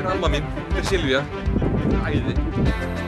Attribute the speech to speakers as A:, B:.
A: Þetta er Alma mín, þetta er Silvía. Æði.